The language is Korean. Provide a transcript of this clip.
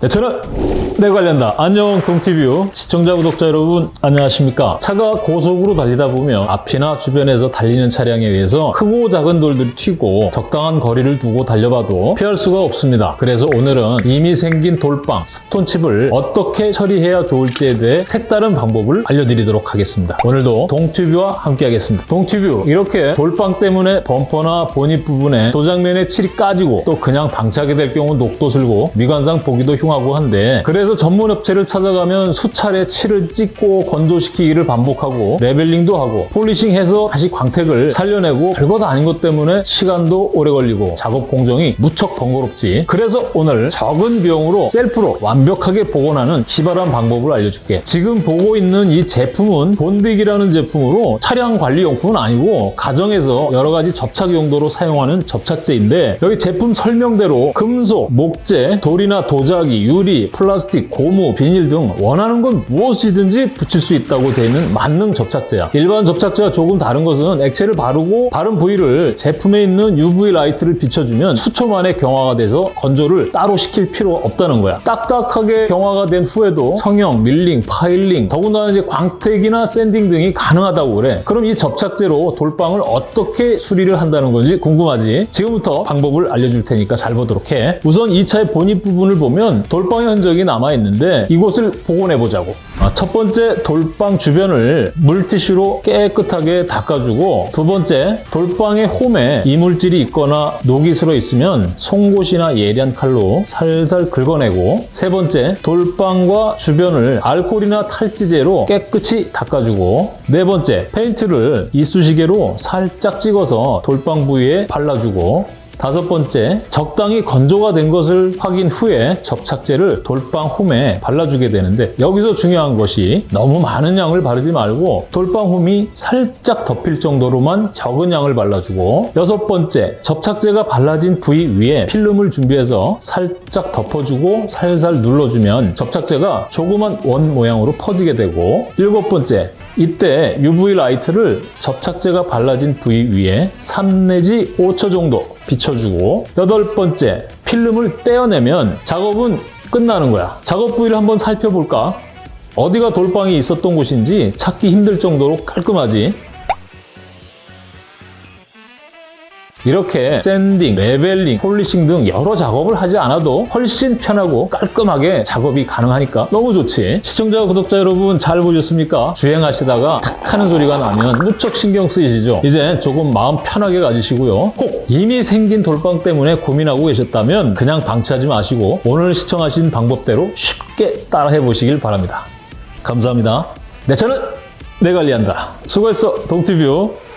네, 저는 내 관련다. 안녕 동티뷰. 시청자 구독자 여러분 안녕하십니까? 차가 고속으로 달리다 보면 앞이나 주변에서 달리는 차량에 의해서 크고 작은 돌들이 튀고 적당한 거리를 두고 달려봐도 피할 수가 없습니다. 그래서 오늘은 이미 생긴 돌빵 stone chip을 어떻게 처리해야 좋을지에 대해 색다른 방법을 알려드리도록 하겠습니다. 오늘도 동티뷰와 함께 하겠습니다. 동티뷰 이렇게 돌빵 때문에 범퍼나 보닛 부분에 도장면에 칠이 까지고 또 그냥 방치하게 될 경우 녹도 슬고 미관상 보기도 흉 하고 한데 그래서 전문 업체를 찾아가면 수차례 칠을 찍고 건조시키기를 반복하고 leveling도 하고 polishing해서 다시 광택을 살려내고 별것 아닌 것 때문에 시간도 오래 걸리고 작업 공정이 무척 번거롭지. 그래서 오늘 적은 비용으로 셀프로 완벽하게 복원하는 기발한 방법을 알려줄게. 지금 보고 있는 이 제품은 본딕이라는 제품으로 차량 관리 용품은 아니고 가정에서 여러 가지 접착 용도로 사용하는 접착제인데 여기 제품 설명대로 금속, 목재, 돌이나 도자기, 유리, 플라스틱, 고무, 비닐 등 원하는 건 무엇이든지 붙일 수 있다고 되어 있는 만능 접착제야. 일반 접착제와 조금 다른 것은 액체를 바르고 바른 부위를 제품에 있는 UV light를 비춰주면 수초 만에 경화가 돼서 건조를 따로 시킬 필요가 없다는 거야. 딱딱하게 경화가 된 후에도 성형, milling, filing, 더군다나 이제 광택이나 sanding 등이 가능하다고 그래. 그럼 이 접착제로 돌빵을 어떻게 수리를 한다는 건지 궁금하지? 지금부터 방법을 알려줄 테니까 잘 보도록 해. 우선 이 차의 본입 부분을 보면 돌빵의 흔적이 남아있는데 이곳을 복원해보자고. 아, 첫 번째 돌빵 주변을 물티슈로 깨끗하게 닦아주고 두 번째 돌빵의 홈에 이물질이 있거나 녹이 슬어 있으면 송곳이나 예리한 칼로 살살 긁어내고 세 번째 돌빵과 주변을 알코올이나 탈지제로 깨끗이 닦아주고 네 번째 페인트를 이쑤시개로 살짝 찍어서 돌빵 부위에 발라주고 다섯 번째, 적당히 건조가 된 것을 확인 후에 접착제를 돌빵 홈에 발라주게 되는데 여기서 중요한 것이 너무 많은 양을 바르지 말고 돌빵 홈이 살짝 덮일 정도로만 적은 양을 발라주고 여섯 번째, 접착제가 발라진 부위 위에 필름을 준비해서 살짝 덮어주고 살살 눌러주면 접착제가 조그만 원 모양으로 퍼지게 되고 일곱 번째, 이때 UV light를 접착제가 발라진 부위 위에 3 내지 5초 정도 비춰주고 여덟 번째 필름을 떼어내면 작업은 끝나는 거야. 작업 부위를 한번 살펴볼까? 어디가 돌빵이 있었던 곳인지 찾기 힘들 정도로 깔끔하지? 이렇게 sanding, leveling, polishing 등 여러 작업을 하지 않아도 훨씬 편하고 깔끔하게 작업이 가능하니까 너무 좋지. 시청자, 구독자 여러분 잘 보셨습니까? 주행하시다가 탁 하는 소리가 나면 무척 신경 쓰이시죠? 이제 조금 마음 편하게 가지시고요. 꼭 이미 생긴 돌빵 때문에 고민하고 계셨다면 그냥 방치하지 마시고 오늘 시청하신 방법대로 쉽게 따라해 보시길 바랍니다. 감사합니다. 내 차는 내 관리한다. 수고했어, 동티뷰.